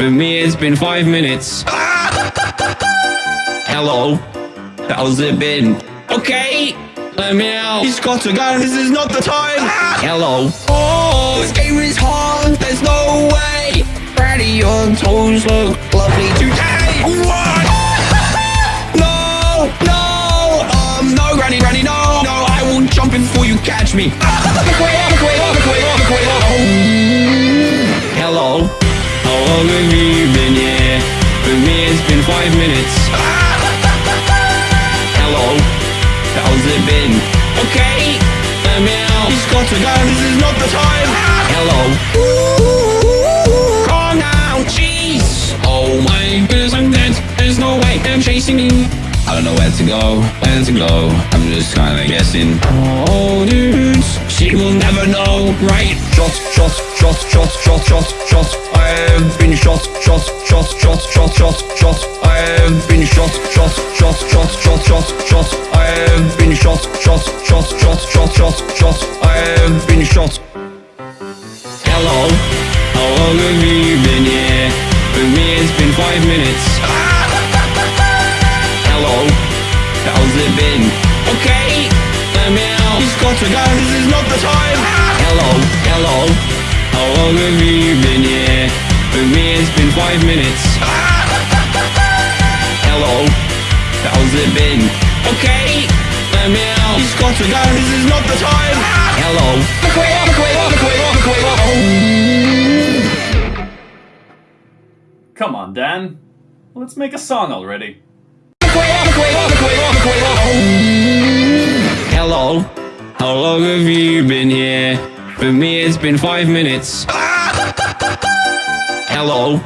For me, it's been five minutes. Hello, how's it been? Okay, let me out. He's got a gun, this is not the time. Hello. Oh, this game is hard, there's no way. Freddy, your toes look lovely today. What? No, no, um, no, Granny, Granny, no, no, I will jump in before you catch me. Hello, how long have you been here? For me, it's been five minutes. Hello, how's it been? Okay, let me out. He's got a gun, this is not the time. Hello. Calm down, jeez. Oh my goodness, I'm dead. There's no way I'm chasing you. I don't know where to go, where to go. I'm just kinda guessing. Oh, dudes, she will never know, right? Shot, shot, shot, shot, shot, shot, shot. I have been shot, shot, shot, shot, shot, shot, shot. I have been shot, shot, shot, shot, shot, shot, shot. I have been shot, shot, shot, shot, shot, shot, shot. I have been shot. Hello, how long have you been here? For me, it's been five minutes. Hello, how's it been? Okay, got a gun, this is not the time. Hello, hello, how long have you been here? For me, it's been five minutes. Hello, how's it been? Okay, let me out. He's got a gun, this is not the time. Hello, look away, look away, look away, look away, look away. Come on, Dan. Let's make a song already. Hello, how long have you been here? For me, it's been five minutes. Hello,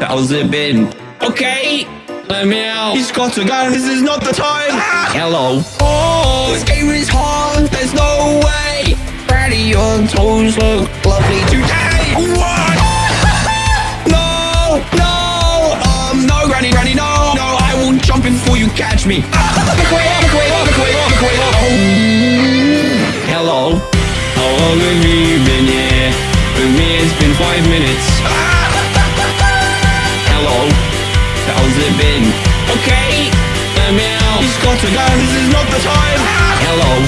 how's it been? Okay, let me out. He's got a gun, this is not the time. Hello. Oh, this game is hard, there's no way. Freddy, your toes look lovely today. What? No, no, um, no, Granny, Granny, no, no, I won't jump in before you catch me. Away. Hello, how long have you been here? For me, it's been five minutes. Hello, how's it been? Okay, let me out. He's got a gun, this is not the time. Hello.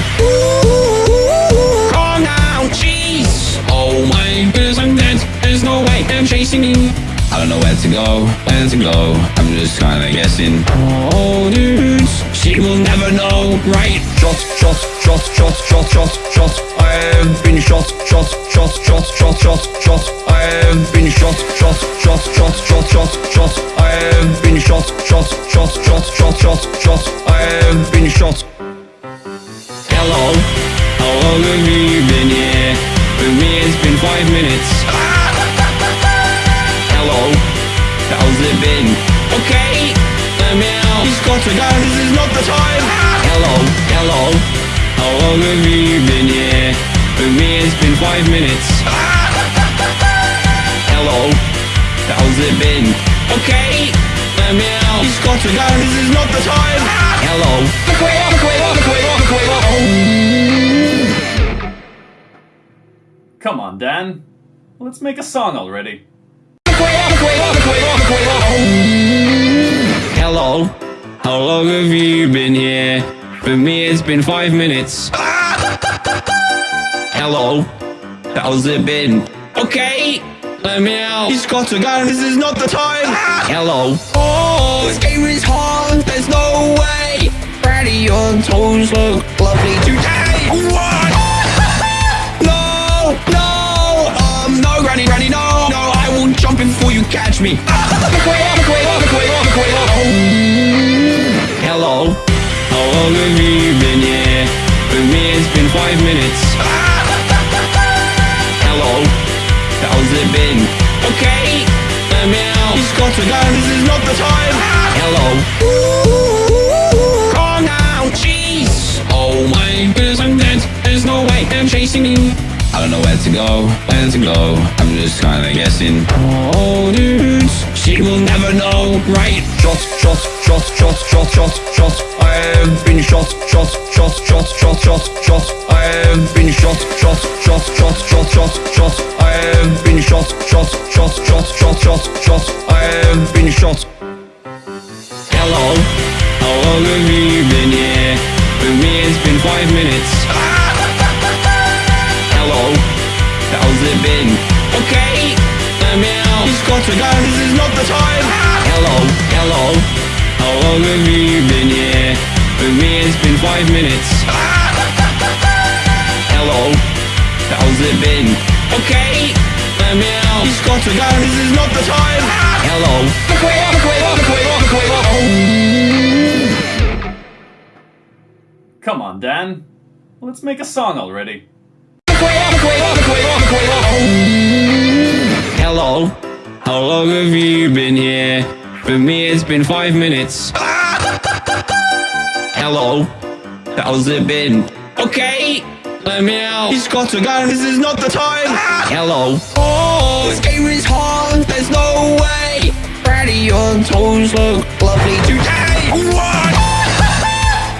Calm down, jeez. Oh my goodness, I'm dead. There's no way I'm chasing you. I don't know where to go, where to go. I'm just kinda guessing. Oh, dudes, she will never know, right? Shot, shot, shot, shot, shot, shot, shot. I have been shot, shot, shot, shot, shot, shot, shot. I have been shot, shot, shot, shot, shot, shot, shot. I have been shot, shot, shot, shot, shot, shot, shot. I have been shot. Hello, how long have you been here? For me, it's been five minutes. Hello, how's it been? Got a gun, this is not the time. Hello, hello, how long have you been here? For me, it's been five minutes. Hello, how's it been? Okay, let me out. He's got a gun, this is not the time. Hello, look away, look away, look away, look away, look away. Come on, Dan. Let's make a song already. Hello, how long have you been here? For me, it's been five minutes. Hello, how's it been? Okay, let me out. He's got a gun, this is not the time. Hello. Oh, this game is hard, there's no way. Freddy, your toes look lovely today. What? No, no, um, no, Granny, Granny, no, no, I will jump in before you catch me. Hello, how long have you been here? For me, it's been five minutes. Hello, how's it been? Okay, let me out. He's got a gun, this is not the time. Hello. Calm down, jeez. Oh my goodness, I'm dead. There's no way I'm chasing you. I don't know where to go, where to go. I'm just kinda guessing. Oh, dudes, she will never know, right? Shot, shot, shot, shot, shot, shot, shot. I have been shot, shot, shot, shot, shot, shot, shot. I have been shot, shot, shot, shot, shot, shot, shot. I have been shot, shot, shot, shot, shot, shot, shot. I have been shot. Hello, how long have you been here? For me it's been five minutes. Hello, how's it been? To go, this is not the time. Hello, hello, how long have you been here? For me it's been five minutes. Hello, how's it been? Okay, let me out. He's got to go, this is not the time. Hello, look away, look away, look away, look away, look away. Come on, Dan. Let's make a song already. Oh. Hello, how long have you been here? For me, it's been five minutes. Hello, how's it been? Okay, let me out. He's got to go, this is not the time. Hello. Oh, this game is hard, there's no way. Brady, your toes look lovely today. What?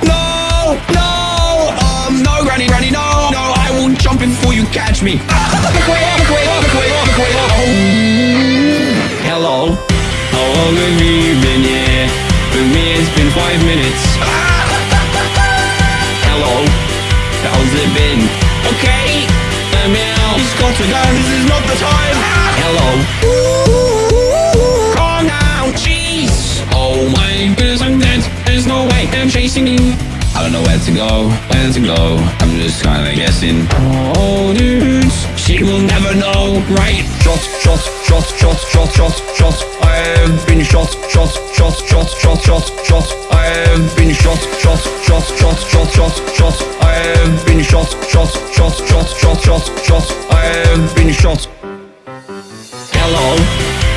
No, no, um, no, Granny, Granny, no, no, I will jump before you catch me. How long have you been here? For me, it's been five minutes. Hello, how's it been? Okay, let me out. He's got to go, this is not the time. Hello. Calm down, jeez. Oh my goodness, I'm dead. There's no way I'm chasing you. I don't know where to go, where to go. I'm just kinda guessing. Oh, dudes, she will never know, right? Shot, shot, shot, shot, shot, shot, shot. I have been shot, shot, shot, shot, shot, shot, shot. I have been shot, shot, shot, shot, shot, shot, shot. I have been shot, shot, shot, shot, shot, shot, shot. I have been shot. Hello,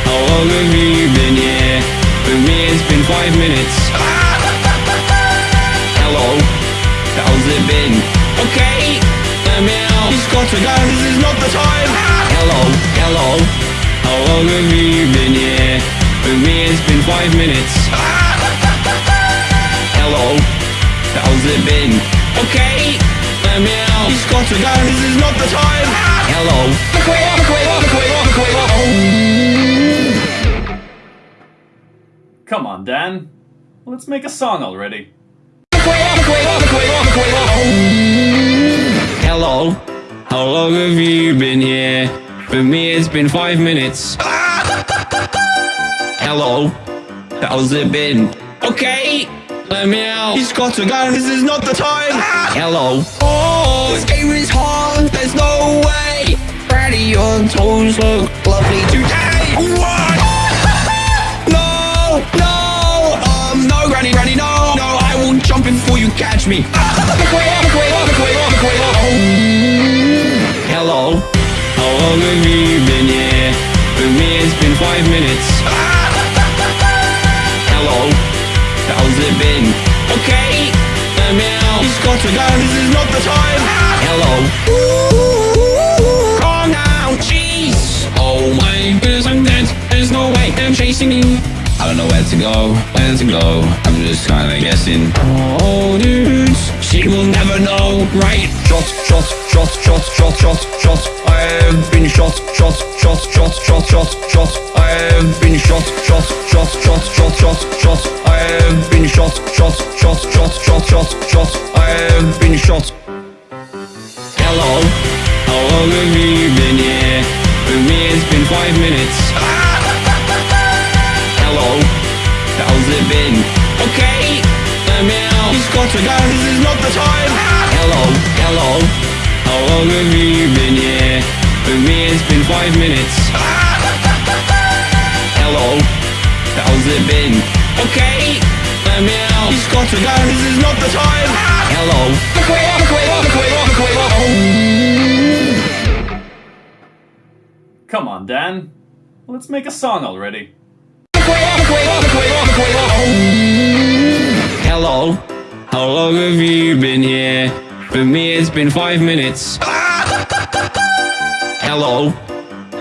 how long have you been here? For me, it's been five minutes. Hello, how's it been? Okay, let me out. He's got to go, this is not the time. Hello, hello, how long have you been here? For me, it's been five minutes. Hello, how's it been? Okay, let me out. He's got to go, this is not the time. Hello. Come on, Dan. Let's make a song already. Hello, how long have you been here? For me, it's been five minutes. Hello, how's it been? Okay, let me out. He's got to go, this is not the time. Hello. Oh, this game is hard, there's no way. Brady, your toes look lovely today. What? No, no, um, no, Granny, Granny, no, no, I will jump in before you catch me. Hello, how long have you been here? For me, it's been five minutes. Hello, how's it been? Okay, let me out. He's got to go, this is not the time. Hello. Calm down, jeez. Oh my goodness, I'm dead. There's no way I'm chasing you. I don't know where to go, where to go. I'm just kinda guessing. Oh, dudes, she will never know, right? Shot, shot, shot, shot, shot, shot, shot. I have been shot, shot, shot, shot, shot, shot, shot. I have been shot, shot, shot, shot, shot, shot, shot. I have been shot, shot, shot, shot, shot, shot, shot. I have been shot. Hello, how long have you been here? For me, it's been five minutes. Hello, how's it been? Okay, out. He's got to go, this is not the time. Hello, hello, how long have you been here? For me, it's been five minutes. Hello, how's it been? Okay, let me out. He's got to go, this is not the time. Hello, look away, look away, look away, look away, look away. Come on, Dan. Let's make a song already. Hello, how long have you been here? For me, it's been five minutes. Hello,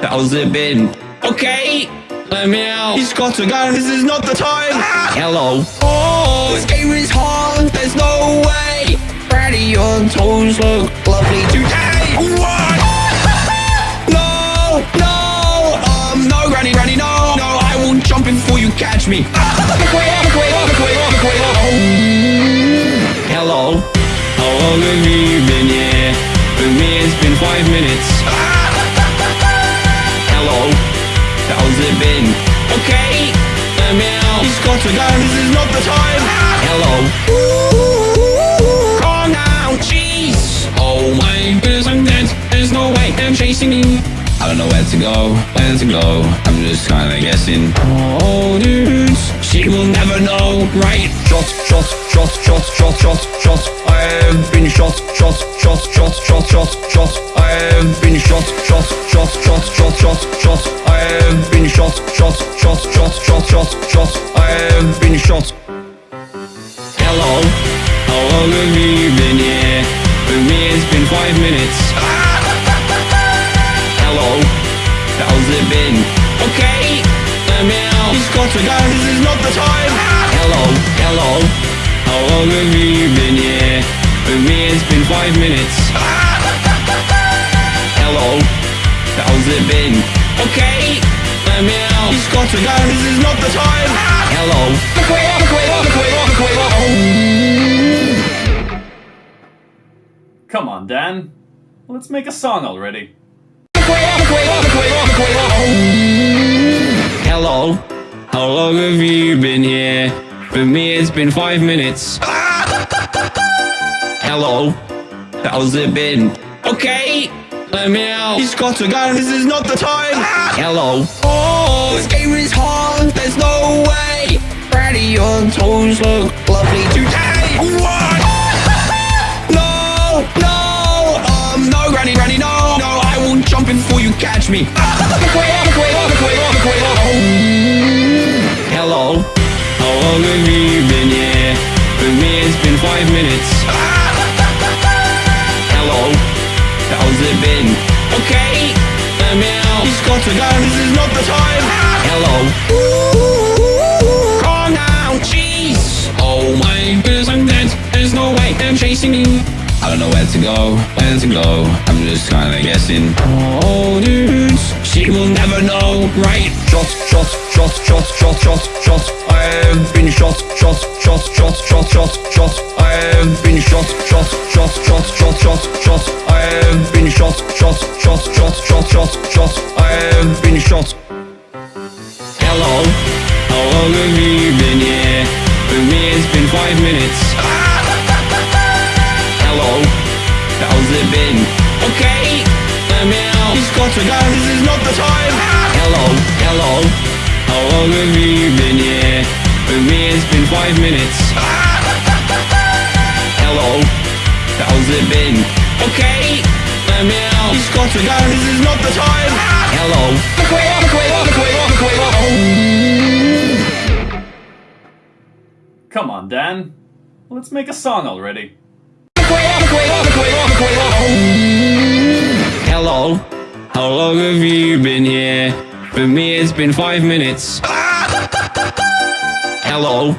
how's it been? Okay, let me out. He's got to go, this is not the time. Hello. Oh, this game is hard, there's no way. Ready, your toes look lovely today. What? No, no, um, no, Granny, Granny, no, no, I will jump in before you catch me. Hello, how long have you been here? For me, it's been five minutes. Hello, how's it been? Okay, let me out. He's got to go, this is not the time. Hello. Calm down, jeez. Oh my goodness, I'm dead. There's no way I'm chasing me. I don't know where to go, where to go. I'm just kinda guessing. Oh, dudes, she will never know, right? Shot, shot, shot, shot, shot, shot, shot. I have been shot, shot, shot, shot, shot, shot, shot. I have been shot, shot, shot, shot, shot, shot, shot. I have been shot, shot, shot, shot, shot, shot, shot. I have been shot. Hello, how long have you been here? For me, it's been five minutes. How's it been? Okay, let me out. He's got to go, this is not the time. Hello, hello, how long have you been here? For me, it's been five minutes. Hello, how's it been? Okay, let me out. He's got to go, this is not the time. Hello. Come on, Dan. Let's make a song already. How long have you been here? For me, it's been five minutes. Hello, how's it been? Okay, let me out. He's got to go, this is not the time. Hello. Oh, this game is hard, there's no way. Ready, your toes look lovely today. What? I will jump in before you catch me. Ah, Hello, how long have you been here? For me, it's been five minutes. Ah. Hello, how's it been? Okay, me out. He's got to go, this is not the time. Ah. Hello. Calm down, jeez. Oh my goodness, I'm dead. There's no way I'm chasing me. I don't know where to go, where to go. I'm just kinda guessing. Oh, dudes, she will never know, right? Shot, shot, shot, shot, shot, shot, shot. I have been shot, shot, shot, shot, shot, shot, shot. I have been shot, shot, shot, shot, shot, shot, shot. I have been shot, shot, shot, shot, shot, shot, shot. I have been shot. Hello, how long have you been here? For me, it's been five minutes. How's it been? Okay, out. He's got to go, this is not the time. Hello, hello, how long have you been here? For me, it's been five minutes. Hello, how's it been? Okay, out. He's got to go, this is not the time. Hello. Come on, Dan. Let's make a song already. Hello, how long have you been here? For me, it's been five minutes. Hello,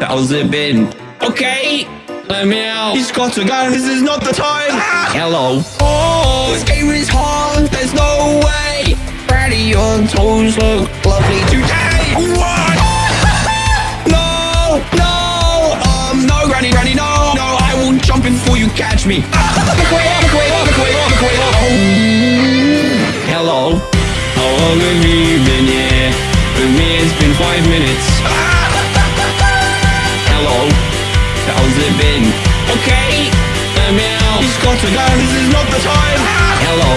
how's it been? Okay, let me out. He's got to go, this is not the time. Hello. Oh, this game is hard, there's no way. Ready, your toes look lovely today. What? Catch me. Hello, how long have you been here? For me, it's been five minutes. Hello, how's it been? Okay, me out. He's got to go, this is not the time. Hello.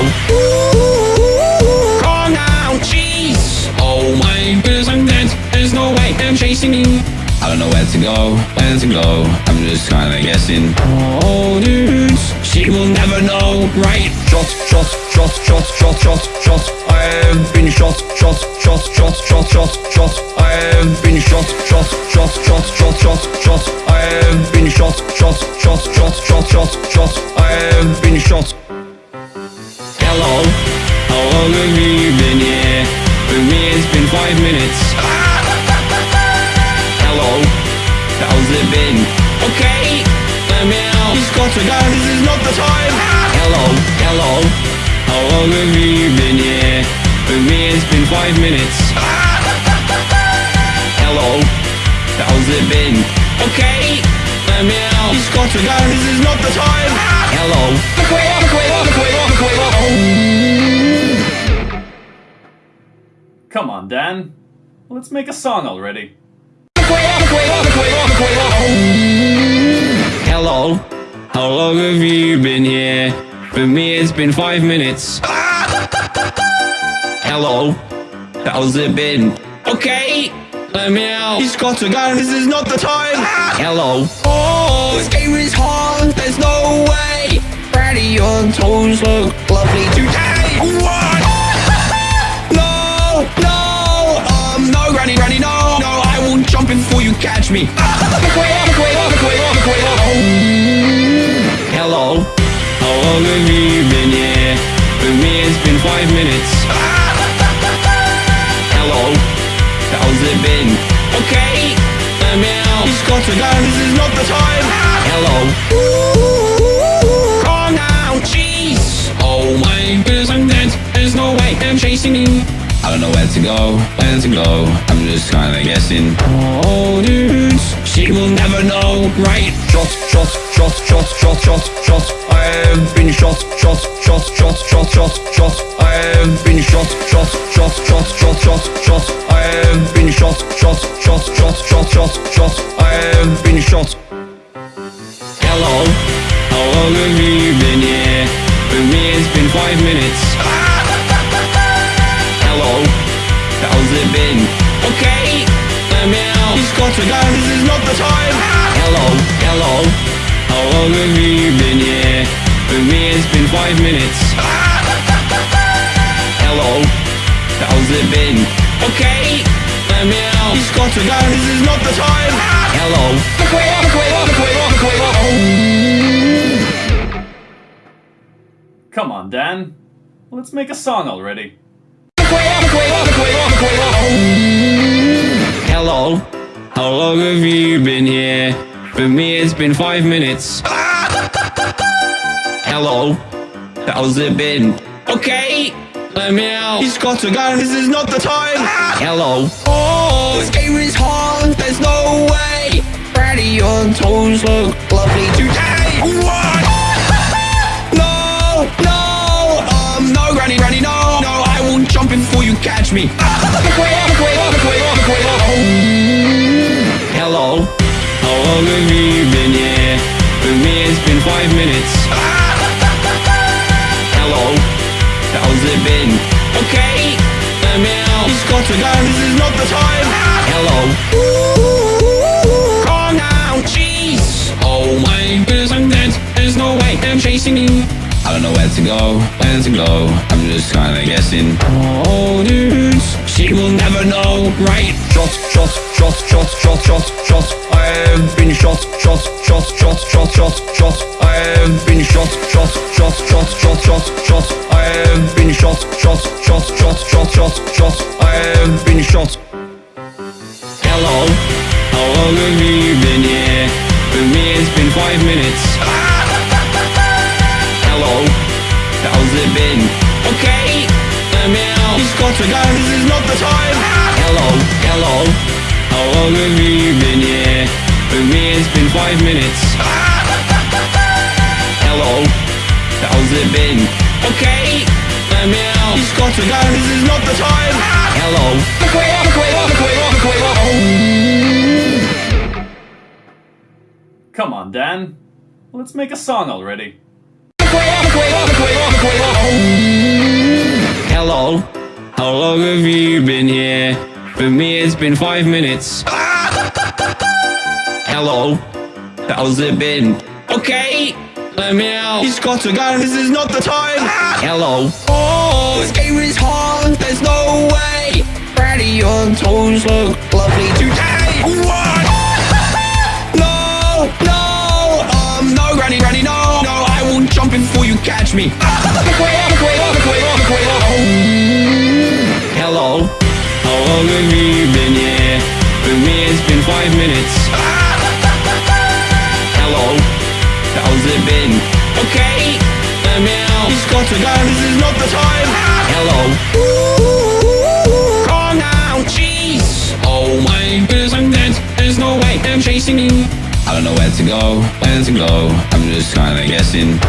Calm down, jeez. Oh my goodness, I'm dead. There's no way I'm chasing you. Don't know where to go, where to go. I'm just kinda guessing. Oh, dudes, she will never know, right? Shot, shot, shot, shot, shot, shot, shot. I have been shot, shot, shot, shot, shot, shot, shot. I have been shot, shot, shot, shot, shot, shot, shot. I have been shot, shot, shot, shot, shot, shot, shot. I have been shot. Hello, how long have you been here? For me, it's been five minutes. To go, this is not the time. Hello, hello. How long have you been here? For me, it's been five minutes. Hello, how's it been? Okay, let me out. He's got to go, this is not the time. Hello. Look away, look away, look away, look away, look away. Come on, Dan. Let's make a song already. Hello, how long have you been here? For me, it's been five minutes. Hello, how's it been? Okay, let me out. He's got to go, this is not the time. Hello. Oh, this game is hard, there's no way. Brady, your toes look lovely today. What? No, no, um, no, Granny, Granny, no, no, I will jump in before you catch me. Away. Hello, how long have you been here? For me, it's been five minutes. Hello, how's it been? Okay, let me out. He's got to go, this is not the time. Hello. Calm down, jeez. Oh my goodness, I'm dead. There's no way I'm chasing you. I don't know where to go, where to go. I'm just kinda guessing. Oh, dudes, she will never know, right? Shot, shot, shot, shot, shot, shot, shot. I have been shot, shot, shot, shot, shot, shot, shot. I have been shot, shot, shot, shot, shot, shot, shot. I have been shot, shot, shot, shot, shot, shot, shot. I have been shot. Hello, how long have you been here? For me, it's been five minutes. Hello, how's it been? Okay, got to go, this is not the time. Hello, hello, how long have you been here? For me, it's been five minutes. Hello, how's it been? Okay, let me out. He's got to go, this is not the time. Hello, look away, look away, look away, look away, look away. Come on, Dan. Let's make a song already. Hello, how long have you been here? For me, it's been five minutes. Hello, how's it been? Okay, let me out. He's got a gun! this is not the time. Hello. Oh, this game is hard, there's no way. Brady, your toes look lovely today. What? No, no, um, no, Granny, Granny, no, no, I will jump before you catch me. Away. Hello, how long have been here? For me, it's been five minutes. Hello, how's it been? Okay, let me out. He's got to go, this is not the time. Hello. Calm down, jeez. Oh my goodness, I'm dead. There's no way I'm chasing you. I don't know where to go, where to go. I'm just kinda guessing. Oh, dudes, she will never know, right? Shot, shot, shot, shot, shot, shot, shot. I have been shot, shot, shot, shot, shot, shot, shot. I have been shot, shot, shot, shot, shot, shot, shot. I have been shot, shot, shot, shot, shot, shot, shot. I have been shot. Hello, how long have you been here? For me, it's been five minutes. Hello, how's it been? Okay, let me out. He's got to go, this is not the time. Hello, hello, how long have you been here? For me, it's been five minutes. Hello, how's it been? Okay, let me out. He's got to go, this is not the time. Hello, look away, look away, look away, look away. Come on, Dan. Let's make a song already. Hello, how long have you been here? For me, it's been five minutes. Hello, how's it been? Okay, let me out. He's got a gun! this is not the time. Hello. Oh, this game is hard, there's no way. Brady, your toes look lovely today. What? No, no, um, no, Granny, Granny, no, no, I will jump in before you catch me. Look away, look away, look away, look away, look Hello, how long have you been here? For me, it's been five minutes. Hello, how's it been? Okay, let me out. He's got to go, this is not the time. Hello. Calm down, jeez. Oh my goodness, I'm dead. There's no way I'm chasing you. I don't know where to go, where to go. I'm just kinda guessing.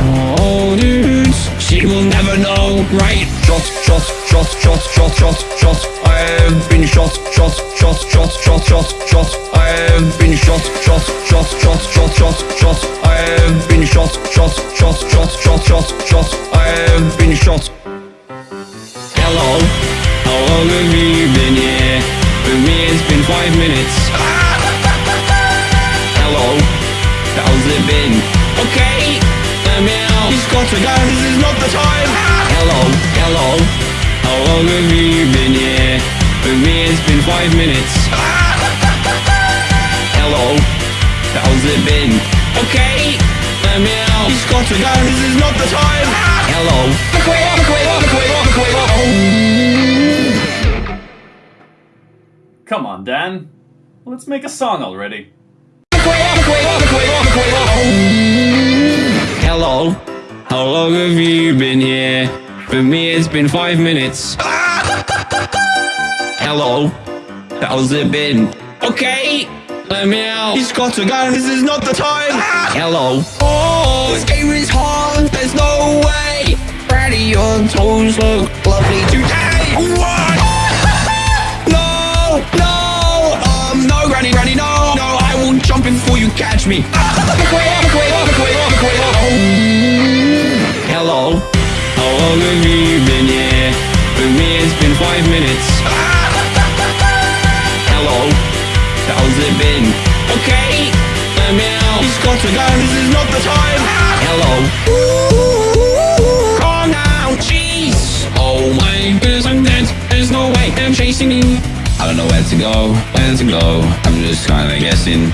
Oh, dudes, she will never know, right? Shot, shot, shot, shot, shot, shot, shot. I have been shot, shot, shot, shot, shot, shot, shot. I have been shot, shot, shot, shot, shot, shot, shot. I have been shot, shot, shot, shot, shot, shot, shot. I have been shot. Hello, how long have you been here? For me, it's been five minutes. He's to this is not the time. Hello, hello, how long have you been here? For me, it's been five minutes. Hello, how's it been? Okay, let me out. He's got to go, this is not the time. Hello. Come on, Dan. Let's make a song already. Hello, how long have you been here? For me, it's been five minutes. Hello, how's it been? Okay, let me out. He's got a gun! this is not the time. Hello. Oh, this game is hard, there's no way. Brady, your toes look lovely today. What? No, no, um, no, Granny, Granny, no, no, I will jump in before you catch me. Hello, how long have you been here? For me, it's been five minutes. Hello, how's it been? Okay, let me out. He's got to go, this is not the time. Hello. Calm down, jeez. Oh my goodness, I'm dead. There's no way I'm chasing you. I don't know where to go, where to go. I'm just kinda guessing.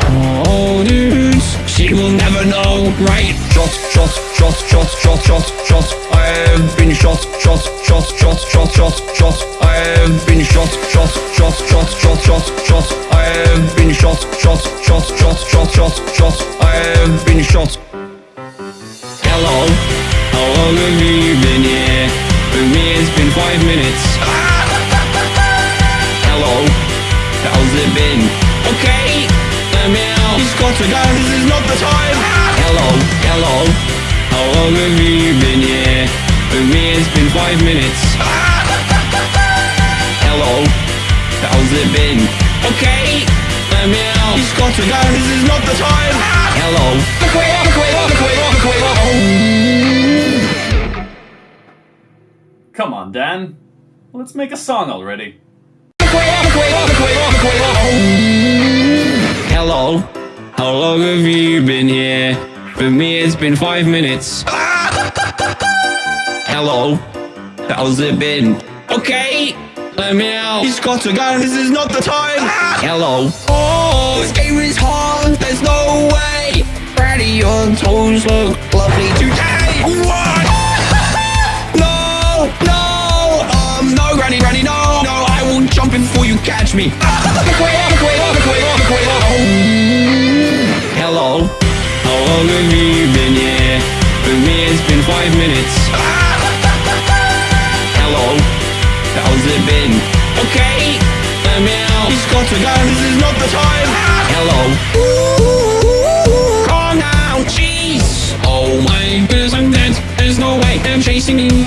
Oh, dudes, she will never know, right? Shot, shot, shot, shot, shot, shot, shot. I have been shot, shot, shot, shot, shot, shot, shot. I have been shot, shot, shot, shot, shot, shot, shot. I have been shot, shot, shot, shot, shot, shot, shot. I have been shot. Hello, how long have you been here? For me, it's been five minutes. Hello, how's it been? To go, this is not the time. Hello, hello, how long have you been here? For me, it's been five minutes. Hello, how's it been? Okay, let me out. He's got to go, this is not the time. Hello. Come on, Dan. Let's make a song already. Oh. Hello, how long have you been here? For me, it's been five minutes. Hello, how's it been? Okay, let me out. He's got to go, this is not the time. Hello. Oh, this game is hard, there's no way. Brady, your toes look lovely today. What? No, no, um, no, Granny, Granny, no, no, I will jump in before you catch me. Hello, how long have you been here? For me, it's been five minutes. Hello, how's it been? Okay, let me out. He's got to go, this is not the time. Hello. Calm down, jeez. Oh my goodness, I'm dead. There's no way I'm chasing you.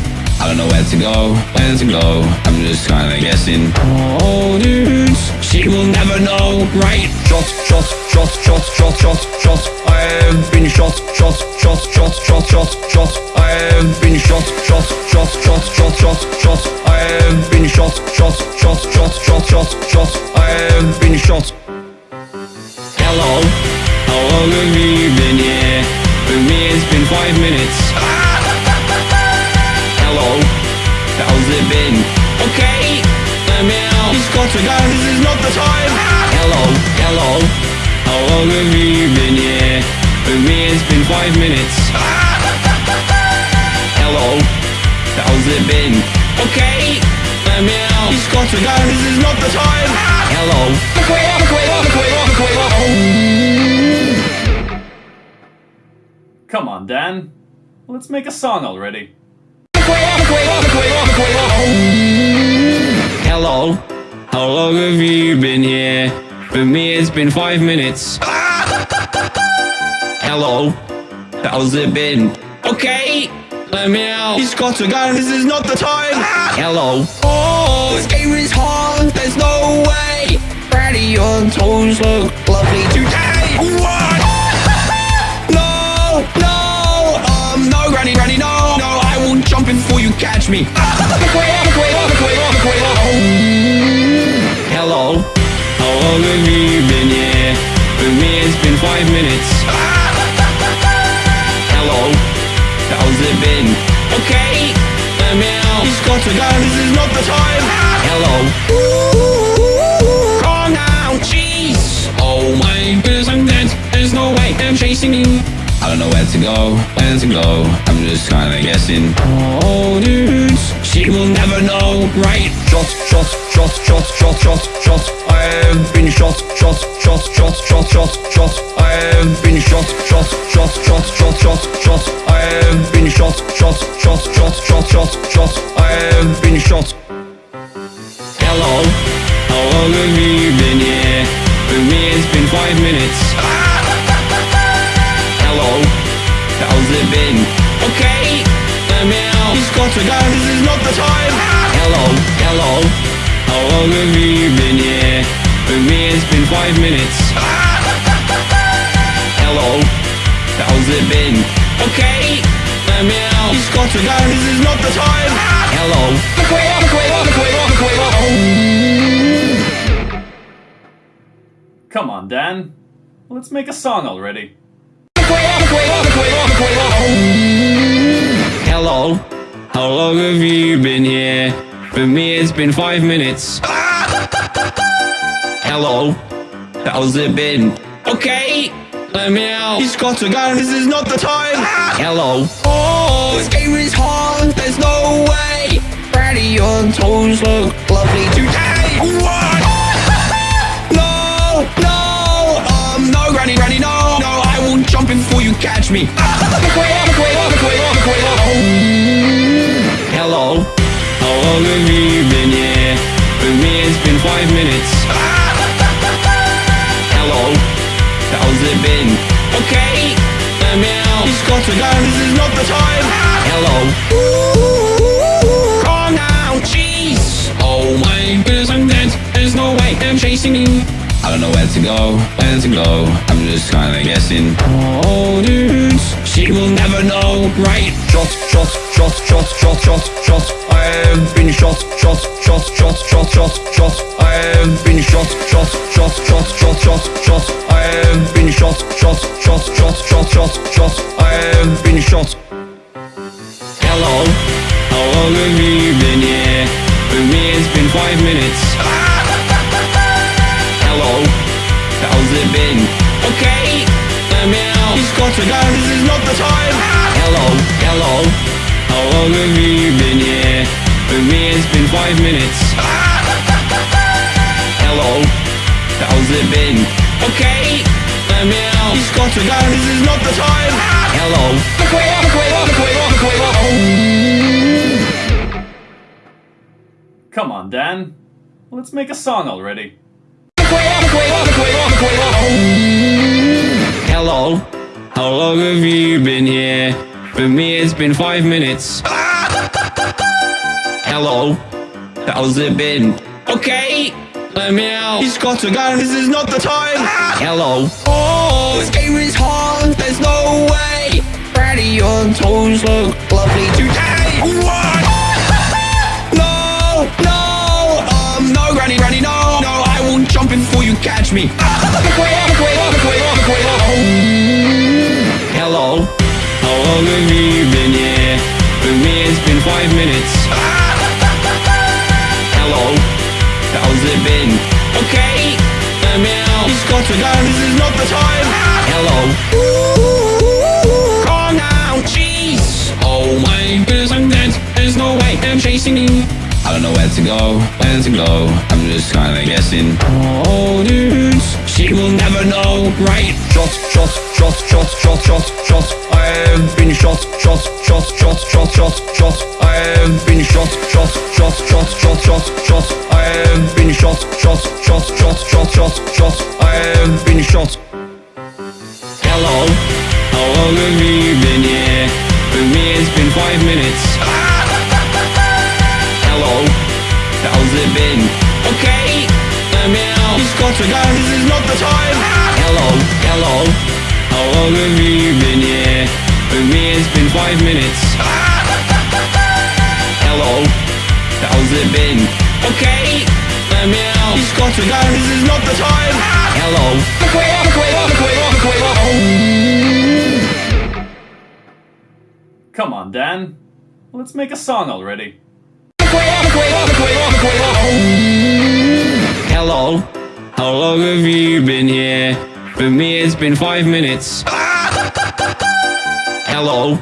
I don't know where to go, where to go. I'm just kinda guessing. Oh, dudes, she will never know, right? Shot, shot, shot, shot, shot, shot, shot. I have been shot, shot, shot, shot, shot, shot, shot. I have been shot, shot, shot, shot, shot, shot, shot. I have been shot, shot, shot, shot, shot, shot, shot. I have been shot. Hello, how long have you been here? For me, it's been five minutes. Hello, how's it been? Okay, let me out. He's got to go, this is not the time. Hello, hello, how long have you been here? For me, it's been five minutes. Hello, how's it been? Okay, let me out. He's got to go, this is not the time. Hello. Come on, Dan. Let's make a song already. How long have you been here? For me, it's been five minutes. Hello, how's it been? Okay, let me out. He's got a gun! this is not the time. Hello. Oh, this game is hard, there's no way. Brady, your toes look lovely today. What? no, no, um, no, Granny, Granny, no, no, I won't jump in before you catch me. Hello, how long have you been here? For me, it's been five minutes. Hello, how's it been? Okay, let me out. He's got to go, this is not the time. Hello. Calm down, jeez. Oh my goodness, I'm dead. There's no way I'm chasing you. I don't know where to go, where to go. I'm just kinda guessing. Oh, dudes, she will never know, right? Shot, shot, shot, shot, shot, shot, shot. I have been shot, shot, shot, shot, shot, shot, shot. I have been shot, shot, shot, shot, shot, shot, shot. I have been shot, shot, shot, shot, shot, shot, shot. I have been shot. Hello, how long have you been here? For me, it's been five minutes. Hello, how's it been? Okay, let me. He's got to go, this is not the time. Hello, hello, how long have you been here? For me, it's been five minutes. Hello, how's it been? Okay, let me out. He's got to go, this is not the time. Hello. Come on, Dan. Let's make a song already. Hello, how long have you been here? For me, it's been five minutes. Hello, how's it been? Okay, let me out. He's got a gun! this is not the time. Hello. Oh, this game is hard, there's no way. Brady, your toes look lovely today. What? No, no, um, no, Granny, Granny, no, no, I will jump in before you catch me. Hello, how long have you been here? For me, it's been five minutes. Hello, how's it been? Okay, let me out. He's got to go, this is not the time. Hello. Calm down, jeez. Oh my goodness, I'm dead. There's no way I'm chasing you. I don't know where to go, where to go. I'm just kinda guessing. Oh, dudes, she will never know, right? Shot, shot, shot, shot, shot, shot, shot. I have been shot, shot, shot, shot, shot, shot, shot. I have been shot, shot, shot, shot, shot, shot, shot. I have been shot, shot, shot, shot, shot, shot, shot. I have been shot. Hello, how long have you been here? For me, it's been five minutes. Hello, how's it been? Got to go, this is not the time. Hello, hello, how long have you been here? For me, it's been five minutes. Hello, how's it been? Okay, let me out. He's got to go, this is not the time. Hello. Come on, Dan. Let's make a song already. Hello, how long have you been here? For me, it's been five minutes. Hello, how's it been? Okay, let me out. He's got to go, this is not the time. Hello. Oh, this game is hard, there's no way. Brady, your toes look lovely today. What? No, no, um, no, Granny, Granny, no, no, I will jump in before you catch me. Hello, how long have you been here? For me, it's been five minutes. Hello, how's it been? Okay, let me out. He's got to go, this is not the time. Hello. Calm down, jeez. Oh my goodness, I'm dead. There's no way I'm chasing you. I I don't know where to go, where to go. I'm just kinda guessing. Oh, dudes, she will never know, right? Shots, shots, shots, shots, shots, shots, shots. I have been shot, shots, shots, shots, shots, shots, shots. I have been shot, shots, shots, shots, shots, shots, shots. I have been shot, shots, shots, shots, shots, shots, shots. I have been shot. Hello, how long have you been here? For me, it's been five minutes. Hello, how's it been? Okay, out. He's got to go. This is not the time. Hello, hello, how long have you been here? For me, it's been five minutes. Hello, how's it been? Okay, let me out. He's got to go. This is not the time. Hello, look away, look away, look away, look away. Come on, Dan. Let's make a song already. Hello, how long have you been here? For me, it's been five minutes. Hello,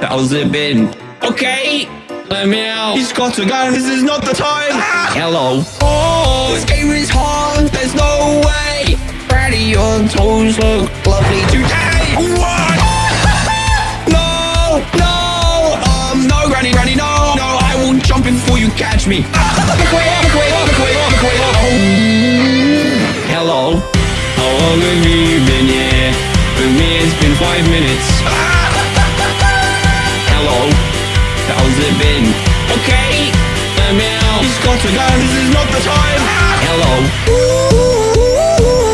how's it been? Okay, let me out. He's got to go. This is not the time. Hello. Oh, this game is hard. There's no way. Brady, your toes look lovely today. What? No, no, um, no, Granny, Granny, no, no, I will jump in before you catch me. Look away, look away, look away, look away, away. Hello, how long have you been here? For me, it's been five minutes. Hello, how's it been? Okay, let me out. He's got to go. This is not the time. Hello.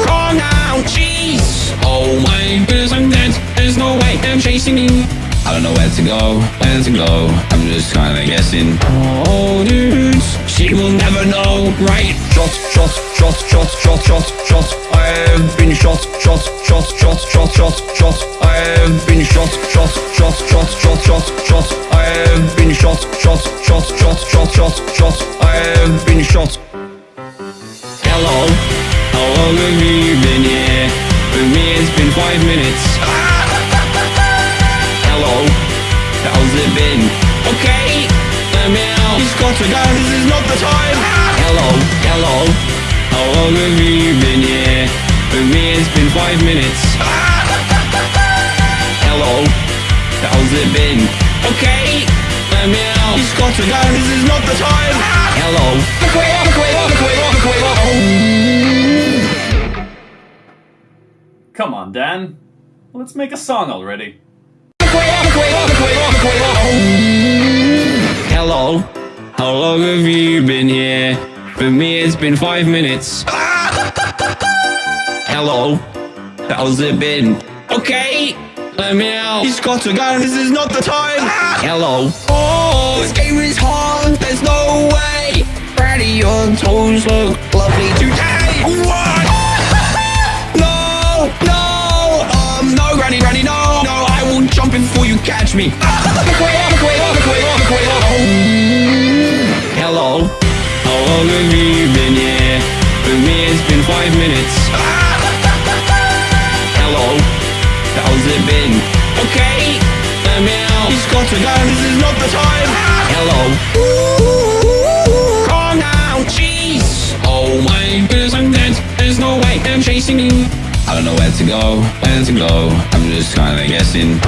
Calm down, jeez. Oh my goodness, I'm dead. There's no way I'm chasing you. I don't know where to go, where to go. I'm just kinda guessing. Oh, dudes, she will never know, right? Shots, shots, shots, shots, shots, shots, shots. I have been shot, shots, shots, shots, shots, shots, shots. I have been shot, shots, shots, shots, shots, shots, shots. I have been shot, shots, shots, shots, shots, shots, shots. I have been shot. Hello, how long have you been here? For me, it's been five minutes. Hello, how's it been? Okay, let me out. He's got to go. This is not the time. Hello, hello, how long have you been here? For me, it's been five minutes. Hello, how's it been? Okay, let me out. He's got to go. This is not the time. Hello. Come on, Dan. Let's make a song already. Hello, how long have you been here? For me, it's been five minutes. Hello, how's it been? Okay, let me out. He's got to go. This is not the time. Hello. Oh, this game is hard. There's no way. Brady, your toes look lovely today. What? No, no, um, no, Granny, Granny, no, no, I will jump in before you catch me. Look away, look away, look away, look away, look away. Hello, how long have you been here? For me, it's been five minutes. Hello, how's it been? Okay, let me out. He's got to go. This is not the time. Hello. Calm down, jeez. Oh my goodness, I'm dead. There's no way I'm chasing you. I don't know where to go, where to go. I'm just kinda guessing.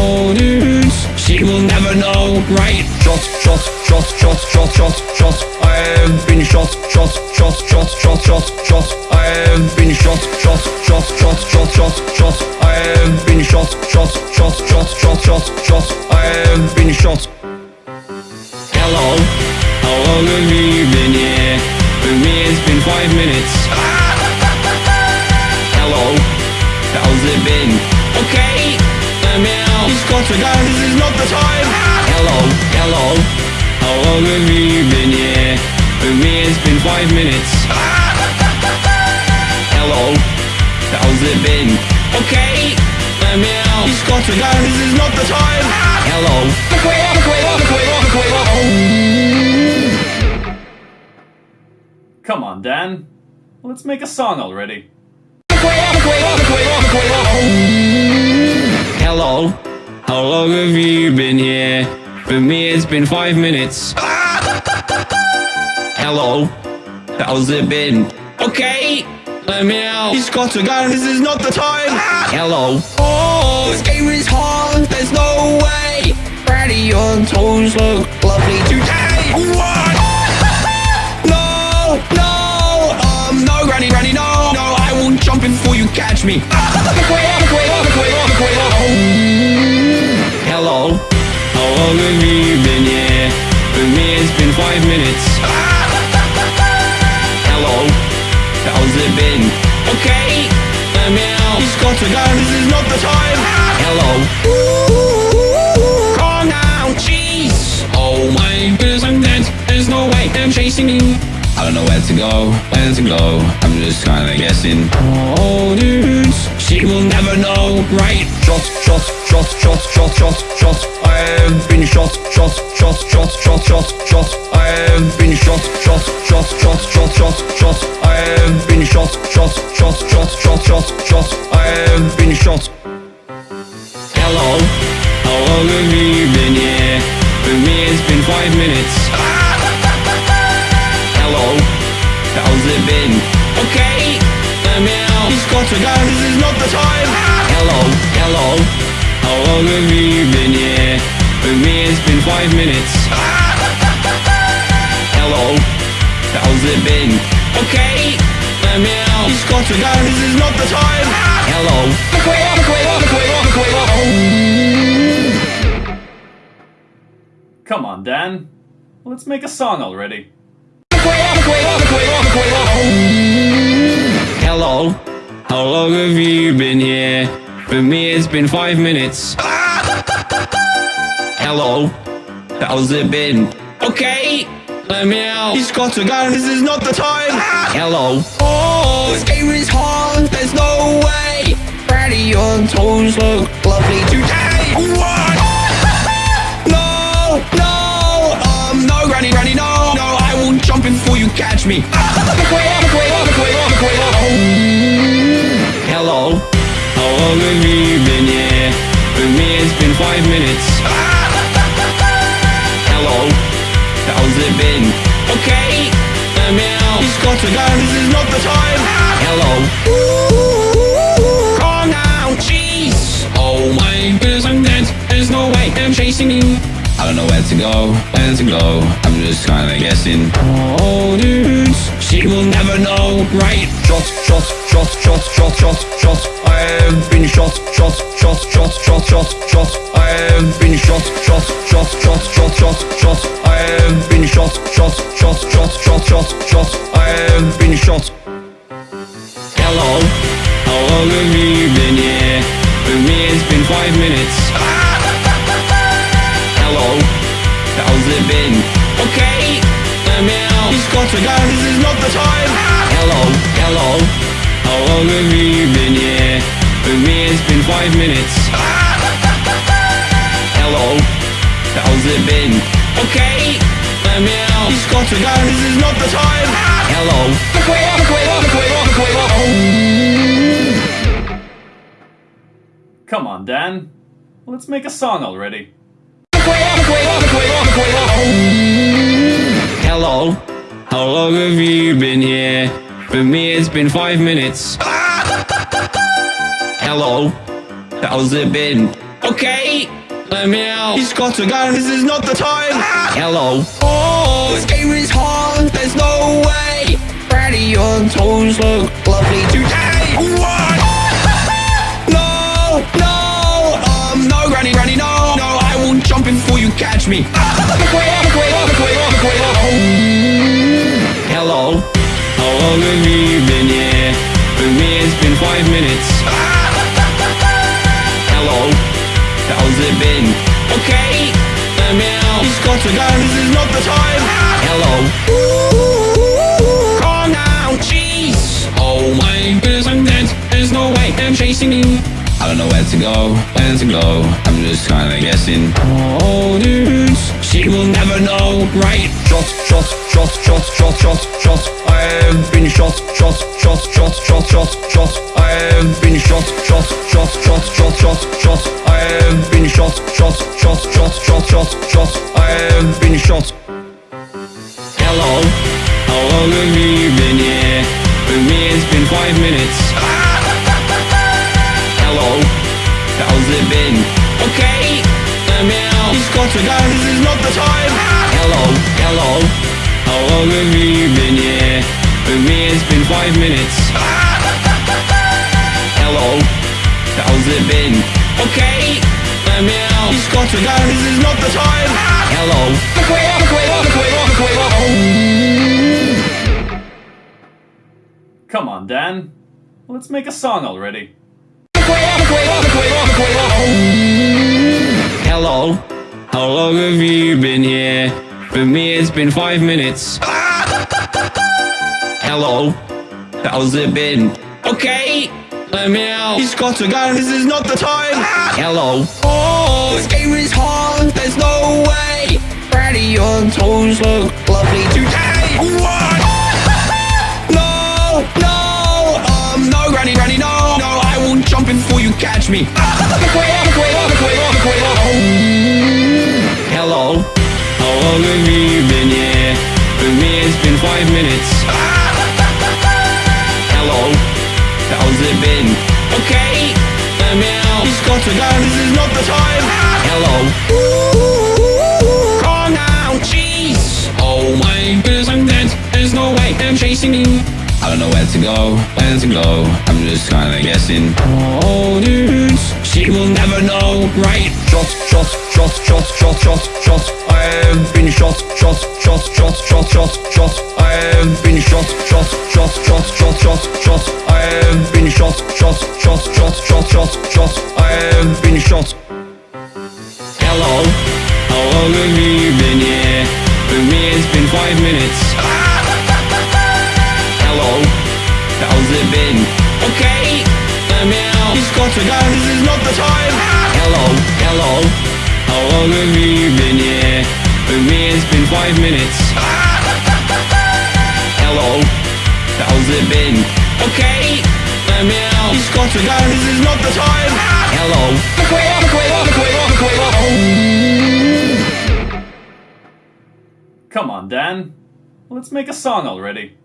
Oh, dudes, she will never know, right? Shots, shots, shots, shots, shots, shots, shots. I have been shot, shots, shots, shots, shots, shots, shots. I have been shot, shots, shots, shots, shots, shots, shots. I have been shot, shots, shots, shots, shots, shots, shots. I have been shot. Hello, how long have you been here? For me, it's been five minutes. Hello, how's it been? Okay, He's got to go. This is not the time. Hello, hello, how long have you been here? For me, it's been five minutes. Hello, how's it been? Okay, me out. He's got to go. This is not the time. Hello, look away, look away, look away, look away, look away. Come on, Dan. Let's make a song already. Hello, how long have you been here? For me, it's been five minutes. Hello, how's it been? Okay, let me out. He's got a gun, this is not the time. Hello. Oh, this game is hard, there's no way. Brady, your toes look lovely today. What? No, I will jump in before you catch me. Hello, how long have you been here? For me, it's been five minutes. Hello, how's it been? Okay, me out. He's got a gun, this is not the time. Hello. Calm down, jeez. Oh my goodness, I'm dead. There's no way I'm chasing you. Don't know where to go, where to go. I'm just kinda guessing. Oh, dudes, she will never know, right? Shot, shot, shot, shot, shot, shot, shot. I have been shot, shot, shot, shot, shot, shot, shot. I have been shot, shot, shot, shot, shot, shot, shot. I have been shot, shot, shot, shot, shot, shot, shot. I have been shot. Hello, how long have you been here? For me, it's been five minutes. How's it been? Okay, let me out. He's got a gun, this is not the time. Hello, hello, how long have you been here? For me, it's been five minutes. Hello, how's it been? Okay, let me out. He's got a gun, this is not the time. Hello. Come on, Dan. Let's make a song already. Hello, how long have you been here? For me, it's been five minutes. Hello, how's it been? Okay, let me out. He's got a gun, this is not the time. Hello. Oh, this game is hard, there's no way. Brady, your toes look lovely today. What? Jump before you catch me. Hello, how long have you been here? For me, it's been five minutes. Hello, how's it been? Okay, let me out. He's got a gun, this is not the time. Hello. Calm down, jeez. Oh my goodness, I'm dead. There's no way I'm chasing you. I don't know where to go, where to go. I'm just kinda guessing. Oh, dudes, she will never know, right? Shot, shot, shot, shot, shot, shot, shot. I have been shot, shot, shot, shot, shot, shot, shot. I have been shot, shot, shot, shot, shot, shot, shot. I have been shot, shot, shot, shot, shot, shot, shot. I have been shot. Hello, how long have you been here? For me, it's been five minutes. Been? Okay, me out. He's got a gun, this is not the time. Hello, hello, how long have you been here? For me, it's been five minutes. Hello, how's it been? Okay, me out. He's got a gun, this is not the time. Hello. Come on, Dan. Let's make a song already. Hello, how long have you been here? For me, it's been five minutes. Hello, how's it been? Okay, let me out. He's got a gun, this is not the time. Hello. Oh, this game is hard, there's no way. Brady, your toes look lovely today. Catch me. Hello, how long have you been here? For me, it's been five minutes. Hello, how's it been? Okay, let me out. He's got a gun, this is not the time. Hello. Calm down, jeez. Oh my goodness, I'm dead. There's no way I'm chasing you. I don't know where to go, where to go. I'm just kinda guessing. Oh, dudes, she will never know, right? Shot, shot, shot, shot, shot, shot, shot. I have been shot, shot, shot, shot, shot, shot, shot. I have been shot, shot, shot, shot, shot, shot, shot. I have been shot, shot, shot, shot, shot, shot, shot. I have been shot. Hello, long have you been here? For me it's been five minutes got to go, this is not the time. Hello, hello. How long have you been here? For me it's been five minutes. Hello, how's it been? Okay, let me out. He's got to go, this is not the time. Hello. Look away, look away, look away, look away, look away Come on, Dan. Let's make a song already. Hello, how long have you been here? For me it's been five minutes Hello, how's it been? Okay, let me out He's got to go, this is not the time Hello Oh, this game is hard, there's no way Brady, your toes look lovely today What? No, no, um, no, Granny, Granny, no, no, I will jump in before you catch me. Away, away, away, away, look Hello, how long have you been here? For me, it's been five minutes. Hello, how's it been? Okay, let me out. He's got to go, this is not the time. Hello. Calm down, jeez. Oh my goodness, I'm dead. There's no way I'm chasing you. I don't know where to go, where to go. I'm just kinda guessing. Oh, dudes, she will never know, right? Shot, shot, shot, shot, shot, shot, shot. I have been shot, shot, shot, shot, shot, shot, shot. I have been shot, shot, shot, shot, shot, shot, shot. I have been shot, shot, shot, shot, shot, shot, shot. I have been shot. Hello, how long have you been here? For me it's been five minutes Hello, how's it been? Okay, out He's got to go, this is not the time Hello, hello. How long have you been here? For me it's been five minutes. Hello, how's it been? Okay, let me out. He's got to go, this is not the time. Hello. Look away, look away, look away, look away, Come on, Dan. Let's make a song already.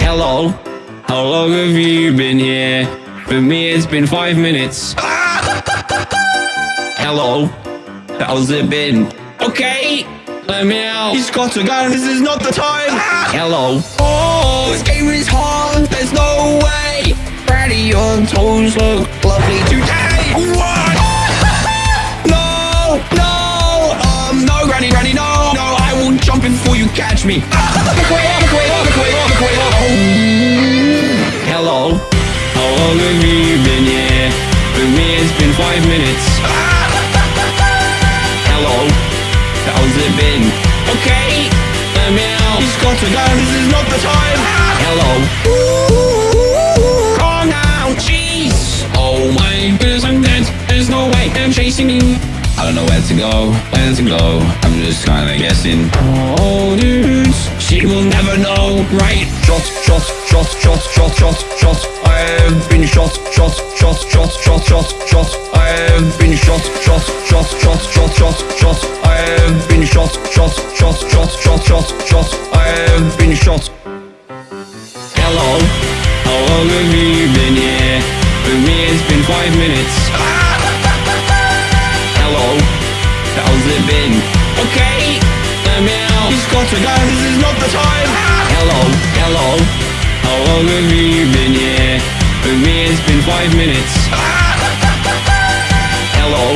Hello, how long have you been here? For me it's been five minutes Hello, how's it been? Okay, let me out He's got to go, this is not the time Hello Oh, this game is hard, there's no way Brady, your toes look lovely today What? No, no, um, no, Granny, Granny, no, no, I will jump in before you catch me. Look Hello, how long have you been here? For me, it's been five minutes. Hello, how's it been? Okay, let me out. He's got to go, this is not the time. Hello. Calm down, jeez. Oh my goodness, I'm dead. There's no way I'm chasing you. I don't know where to go, where to go. I'm just kinda guessing. Oh, dudes, she will never know, right? Shot, shot, shot, shot, shot, shot, shot. I have been shot, shot, shot, shot, shot, shot, shot. I have been shot, shot, shot, shot, shot, shot, shot. I have been shot, shot, shot, shot, shot, shot, shot. I have been shot. Hello, how long have you been here? For me it's been five minutes Hello, how's it been? Okay, let me out He's got to go, this is not the time Hello, hello How long have you been here? For me it's been five minutes Hello,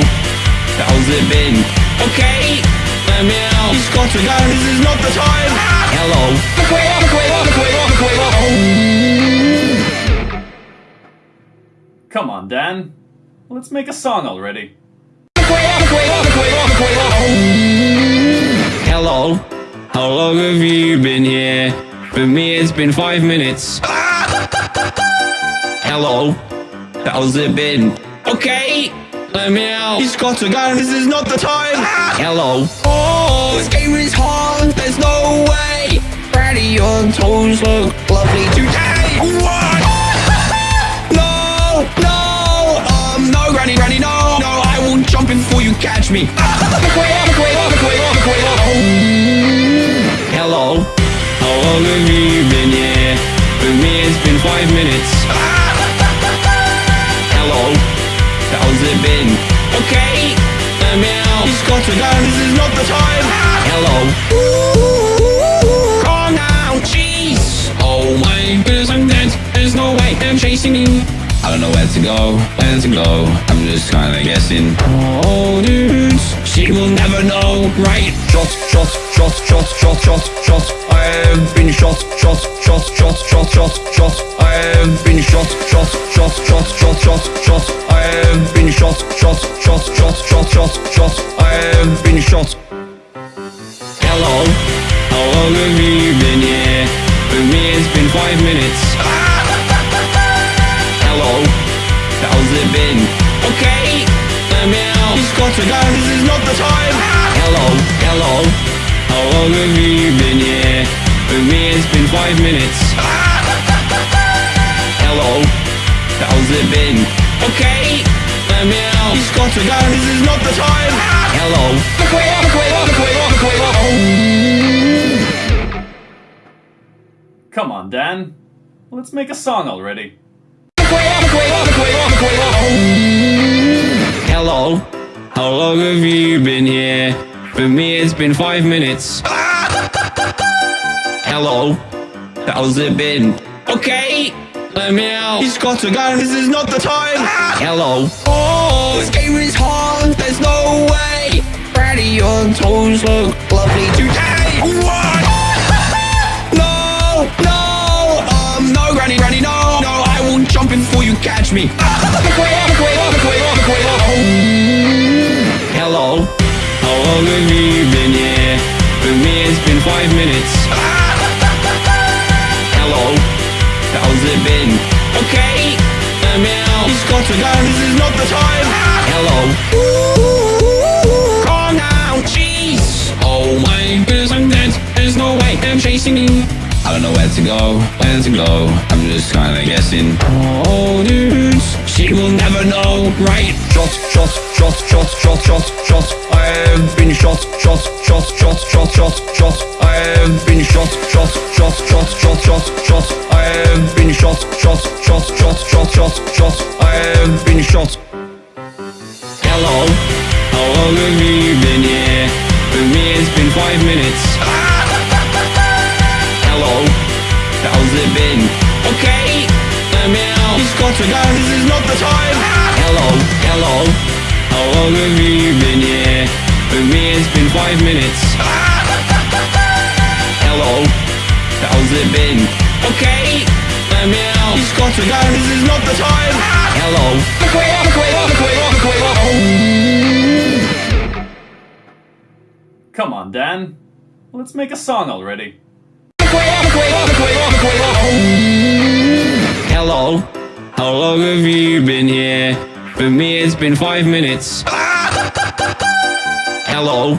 how's it been? Okay, let me out He's got to go, this is not the time Hello Come on, Dan. Let's make a song already. Hello, how long have you been here? For me it's been five minutes Hello, how's it been? Okay, let me out He's got a gun! this is not the time Hello Oh, this game is hard, there's no way Brady, your toes look lovely today What? No, no, um, no, Granny, Granny, no, no, I will jump jump before you catch me. Look away, look away, look away, look away. Hello, how long have you been here? For me, it's been five minutes. Hello, how's it been? Okay, let me out. He's got to go. This is not the time. Hello. Calm down, jeez. Oh my goodness, I'm dead. There's no way I'm chasing you. I don't know where to go, where to go. I'm just kinda guessing. Oh, dudes, she will never know, right? Shot, shot, shot, shot, shot, shot, shot. I have been shot, shot, shot, shot, shot, shot, shot. I have been shot, shot, shot, shot, shot, shot, shot. I have been shot, shot, shot, shot, shot, shot, shot. I have been shot. Hello, how long have you been here? For me, it's been five minutes. Got to go. This is not the time. Hello, hello, how long have you been here? For me, it's been five minutes. Hello, how's it been? Okay, let me out. He's got to go. This is not the time. Hello, look away, look away, look away, look away, look away. Come on, Dan. Let's make a song already. Hello, how long have you been here? For me, it's been five minutes. Hello, how's it been? Okay, let me out. He's got to go. This is not the time. Hello. Oh, this game is hard. There's no way. Brady, your toes look lovely today. What? No, no, um, no, Granny, Granny, no, no, I will jump in before you catch me. Look away, look away, look away, look away, look away. Hello, how long have you been here? For me, it's been five minutes. Hello, how's it been? Okay, let me out. He's got to go. This is not the time. Hello. Calm down, jeez. Oh my goodness, I'm dead. There's no way I'm chasing you. I don't know where to go, where to go. I'm just kinda guessing. Oh, dudes, she will never know, right? Shot, shot, shot, shot, shot, shot, shot. I have been shot, shot, shot, shot, shot, shot, shot. I have been shot, shot, shot, shot, shot, shot, shot. I have been shot, shot, shot, shot, shot, shot, shot. I have been shot. Hello, how long have you been here? For me, it's been five minutes. Hello, how's it been? To go. This is not the time. Hello, hello, how long have you been here? For me, it's been five minutes. Hello, how's it been? Okay, let me out. He's got to go. This is not the time. Hello. Come on, Dan. Let's make a song already. Been five minutes. Hello,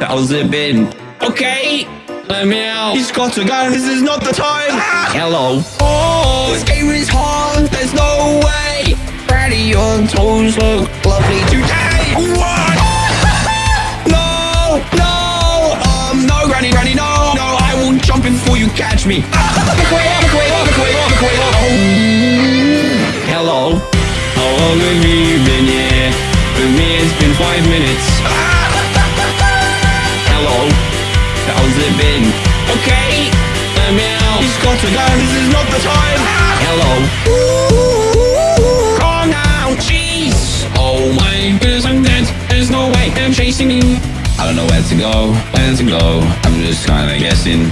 how's it been? Okay, let me out. He's got to go. This is not the time. Hello. Oh, this game is hard. There's no way. Brady, your toes look lovely today. What? No, no, um, no, Granny, Granny, no, no, I will jump in before you catch me. Hello, how long have you five minutes. Hello, how's it been? Okay, me out. He's got to go. This is not the time. Hello. Calm down, jeez. Oh my goodness, I'm dead. There's no way I'm chasing you. I don't know where to go, where to go. Just kinda guessing.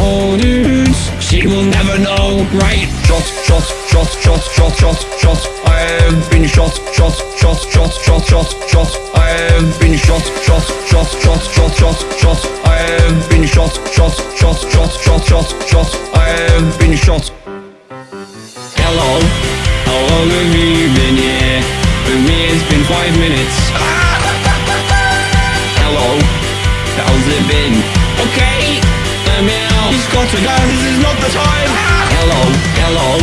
Oh, dudes, she will never know, right? Shot, shot, shot, shot, shot, shot, shot. I have been shot, shot, shot, shot, shot, shot, shot. I have been shot, shot, shot, shot, shot, shot, shot. I have been shot, shot, shot, shot, shot, shot, shot. I have been shot. Hello, how long have you been here? For me, it's been five minutes. Hello, how's it been? Okay, out. He's got to go. This is not the time. Hello, hello,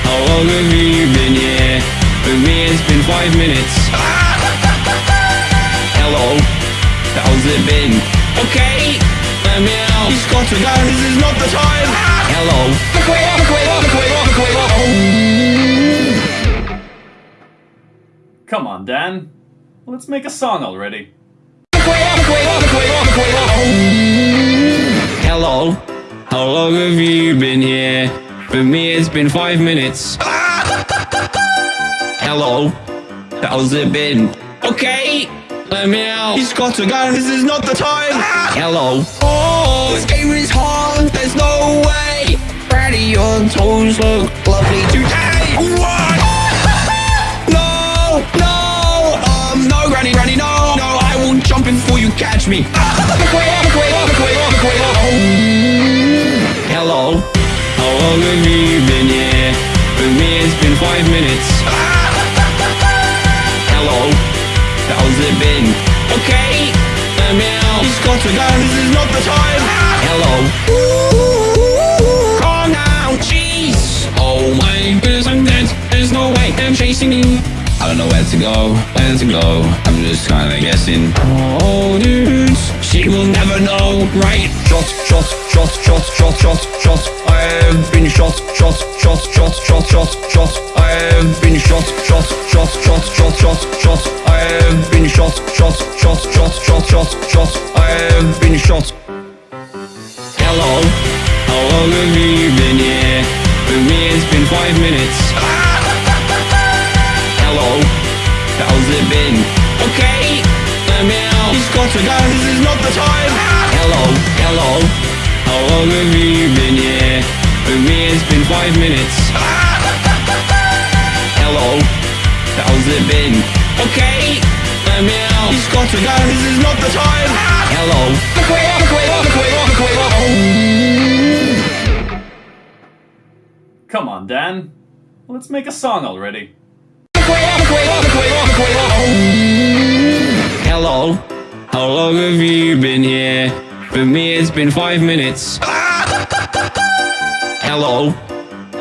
how long have you been here? For me, it's been five minutes. Hello, how's it been? Okay, out. He's got to go. This is not the time. Hello. Look away, look away, look away, look away, look away. Come on, Dan. Let's make a song already. How long have you been here? For me, it's been five minutes. Hello, how's it been? Okay, let me out. He's got a gun! This is not the time. Hello. Oh, this game is hard. There's no way. Brady, your toes look lovely today. What? No, no, um, no, Granny, Granny, no, no, I will jump in before you catch me. Away. Hello, how long have you been here? For me, it's been five minutes. Hello, how's it been? Okay, let me out. He's got to go. This is not the time. Hello. Calm down, jeez. Oh my goodness, I'm dead. There's no way I'm chasing you. I don't know where to go, where to go. I'm just kinda guessing. Oh, dudes, she will never know, right? Shot, shot, shot, shot, shot, shot, shot. I have been shot, shot, shot, shot, shot, shot, shot. I have been shot, shot, shot, shot, shot, shot, shot. I have been shot, shot, shot, shot, shot, shot, shot. I have been shot. Hello, how long have you been here? For me, it's been five minutes. Hello, how's it been? Okay, let me out. He's got to go. This is not the time. Hello, hello, how long have you been here? For me, it's been five minutes. Hello, how's it been? Okay, me out. He's got to go. This is not the time. Hello. Come on, Dan. Let's make a song already. How long have you been here? For me, it's been five minutes. Hello,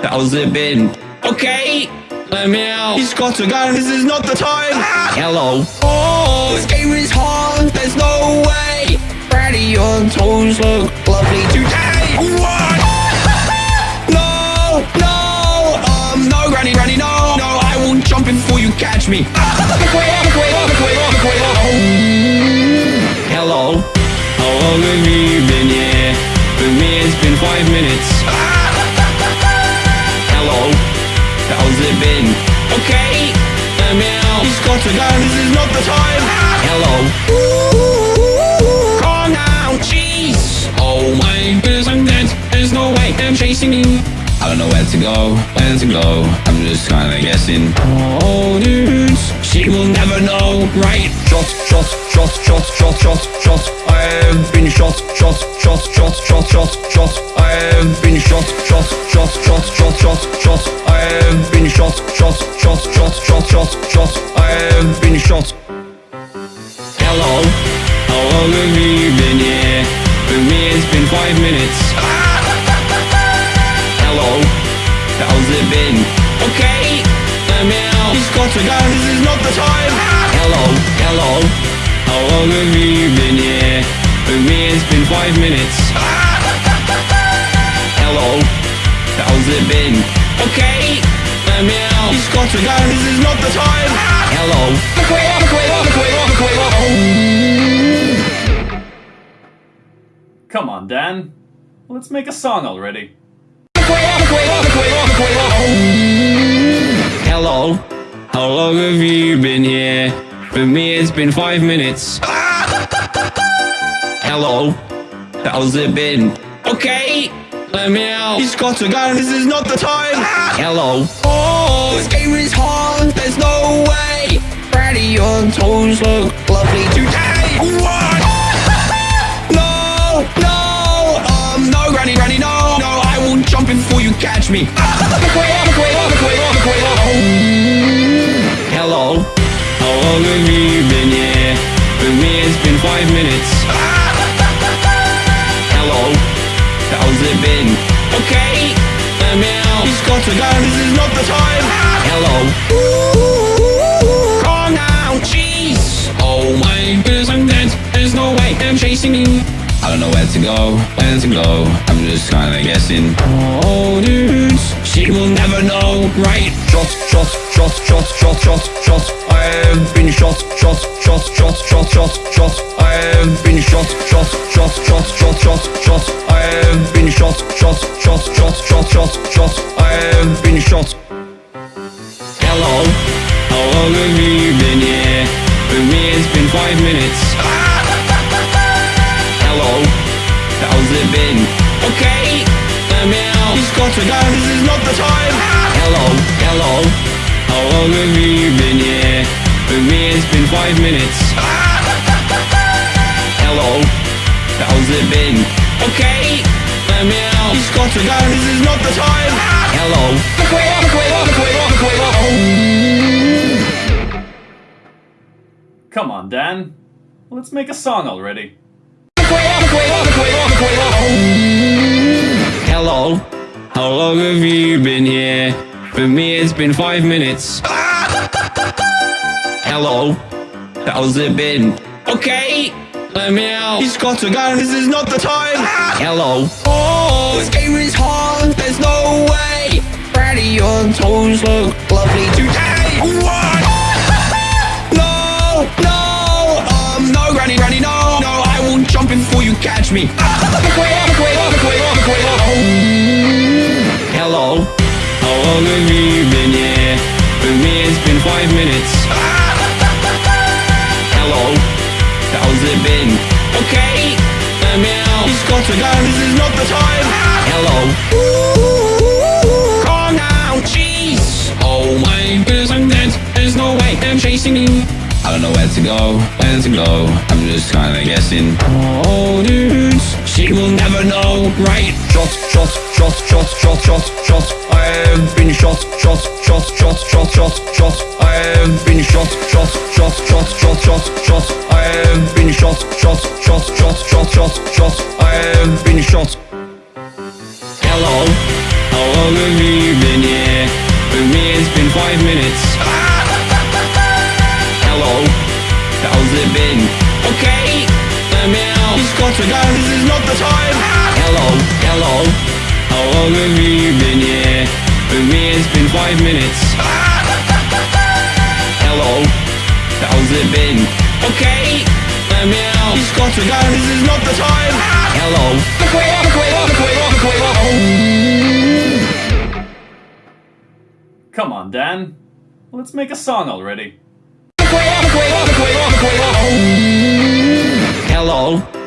how's it been? Okay, let me out. He's got to go. This is not the time. Hello. Oh, this game is hard. There's no way. Brady, your toes look lovely today. What? No, no, um, no, Granny, Granny, no, no, I will jump before you catch me. How long have you been here? For me, it's been five minutes. Hello, how's it been? Okay, let me out. He's got to go. This is not the time. Hello. Calm down, jeez. Oh my goodness, I'm dead. There's no way I'm chasing you. I don't know where to go, where to go. I'm just kinda guessing. Oh, dudes, she will never know, right? Shot, shot, shot, shot, shot, shot, shot. I have been shot, shot, shot, shot, shot, shot, shot. I have been shot, shot, shot, shot, shot, shot, shot. I have been shot, shot, shot, shot, shot, shot, shot. I have been shot. Hello, how long have you been here? For me, it's been five minutes. Hello, how's it been? Okay, let me out. He's got to go. This is not the time. Hello, hello, how long have you been here? For me, it's been five minutes. Hello, how's it been? Okay, let me out. He's got to go. This is not the time. Hello, look away, look away, look away, look away. Come on, Dan. Let's make a song already. How long have you been here? For me, it's been five minutes. Hello, how's it been? Okay, let me out. He's got to go. This is not the time. Hello. Oh, this game is hard. There's no way. Brady, your toes look lovely today. What? No, no, um, no, Granny, Granny, no, no, I will jump in before you catch me. Look away, look away, look away, look away, look Hello, how long have you been here? For me, it's been five minutes. Hello, how's it been? Okay, me out. He's got to go. This is not the time. Hello. Calm down, jeez. Oh my goodness, there's no way I'm chasing you. I don't know where to go, where to go. I'm just kinda guessing. Oh, dudes, she will never know, right? Shot, shot, shot, shot, shot, shot, shot. I have been shot, shot, shot, shot, shot, shot, shot. I have been shot, shot, shot, shot, shot, shot, shot. I have been shot, shot, shot, shot, shot, shot, shot. I have been shot. Hello, how long have you been here? For me it's been five minutes. Hello, how's it been? Okay, out. Got to go, this is not the time. Hello, hello, how long have you been here? For me it's been five minutes. Hello, how's it been? Okay, let me out. He's got to go, this is not the time. Hello, look away, look away, look away, look away, look away. Come on, Dan. Let's make a song already. You been here? For me, it's been five minutes. Hello, how's it been? Okay, let me out. He's got to go, this is not the time. Hello. Oh, this game is hard, there's no way. Brady, your toes look lovely today. What? No, no, um, no, Granny, Granny, no, no, I will jump in before you catch me. Hello, how long have you been here? For me, it's been five minutes. Hello, how's it been? Okay, me out. He's got to go, this is not the time. Hello. Calm down, jeez. Oh my goodness, I'm dead. There's no way I'm chasing you. I don't know where to go, where to go. I'm just kinda guessing. Oh, dudes, she will never know, right? Shot, shot, shot, shot, shot, shot, shot. I have been shot, shot, shot, shot, shot, shot, shot. I have been shot, shot, shot, shot, shot, shot, shot. I have been shot, shot, shot, shot, shot, shot, shot. I have been shot. Hello, how long have you been here? For me, it's been five minutes. Hello, how's it been? Okay, got to go, this is not the time. Hello, hello, how long have you been here? For me, it's been five minutes. Hello, how's it been? Okay, let me out. He's got to go, this is not the time. Hello, look away, look away, look away, look away, look away. Come on, Dan. Let's make a song already. Hello,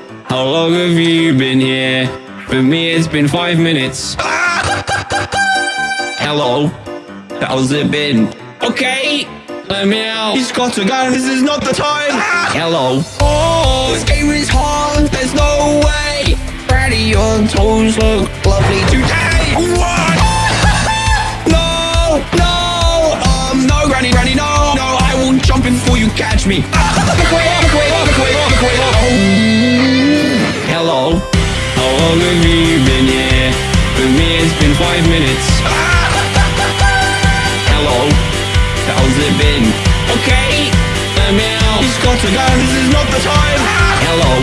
how long have you been here? For me, it's been five minutes. Hello, how's it been? Okay, let me out. He's got to go, this is not the time. Hello. Oh, this game is hard, there's no way. Brady, your toes look lovely today. What? No, no, um, no, Granny, Granny, no, no, I will jump in before you catch me. Hello, how long have you been here? For me, it's been five minutes. Hello, how's it been? Okay, let me out. He's got to go, this is not the time. Hello.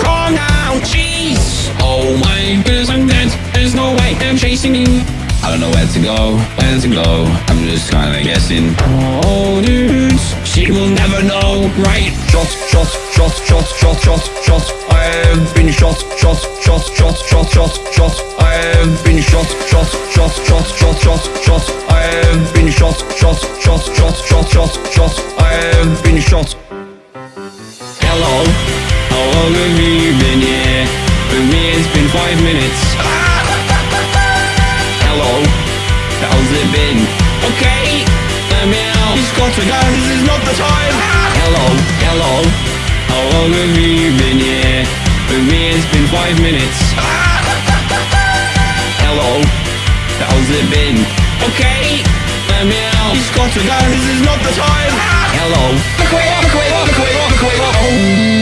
Calm down, jeez. Oh my goodness, I'm dead. There's no way I'm chasing you. I don't know where to go, where to go. I'm just kinda guessing. Oh, dudes, she will never know, right? Shot, shot, shot, shot, shot, shot, shot. I have been shot, shot, shot, shot, shot, shot, shot. I have been shot, shot, shot, shot, shot, shot, shot. I have been shot, shot, shot, shot, shot, shot, shot. I have been shot. Hello, how long have you been here? For me, it's been five minutes. Hello, how's it been? Okay, let me. He's got to go, this is not the time. Hello, hello, how long have you been here? For me, it's been five minutes. Hello, how's it been? Okay, let me out. He's got to go, this is not the time. Hello, look away, look away, look away, look away, look away.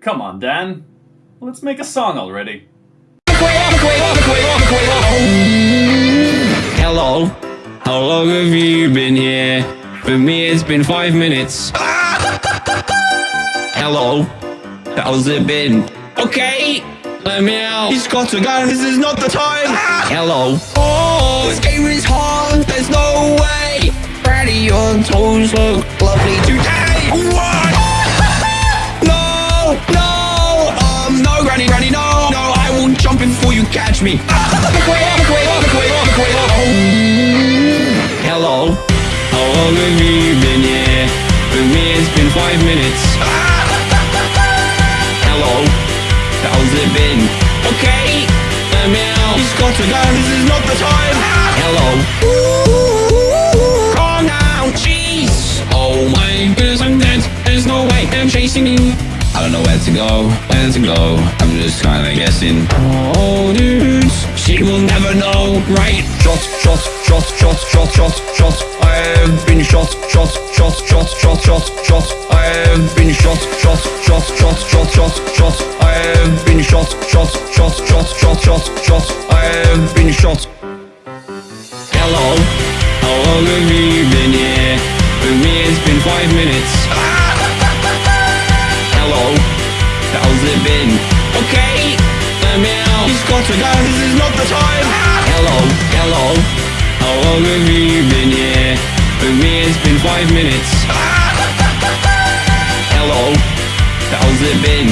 Come on, Dan. Let's make a song already. How long have you been here? For me, it's been five minutes. Hello, how's it been? Okay, let me out. He's got a gun! This is not the time. Hello. Oh, this game is hard. There's no way. Brady, your toes look lovely today. What? No, no, um, no, Granny, Granny, no, no, I will jump in before you catch me. How long have you been here? For me, it's been five minutes. Hello, how's it been? Okay, let me out. He's got to go. This is not the time. Hello. Calm down, jeez. Oh my goodness, I'm dead. There's no way I'm chasing you. I don't know where to go, where to go. I'm just kinda guessing. Oh, dudes, she will never know, right? Shot, shot, shot, shot, shot, shot, shot. I have been shot, shot, shot, shot, shot, shot, shot. I have been shot, shot, shot, shot, shot, shot, shot. I have been shot, shot, shot, shot, shot, shot, shot. I have been shot. Hello, how long have you been here? For me, it's been five minutes. Hello, how's it been? Okay, let me out. He's got to go. This is not the time. Hello, hello, how long have you been here? For me, it's been five minutes. Hello, how's it been?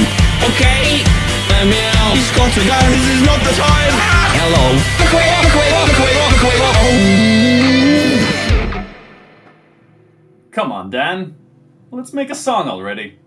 Okay, let me out. He's got to go. This is not the time. Hello. Come on, Dan. Let's make a song already.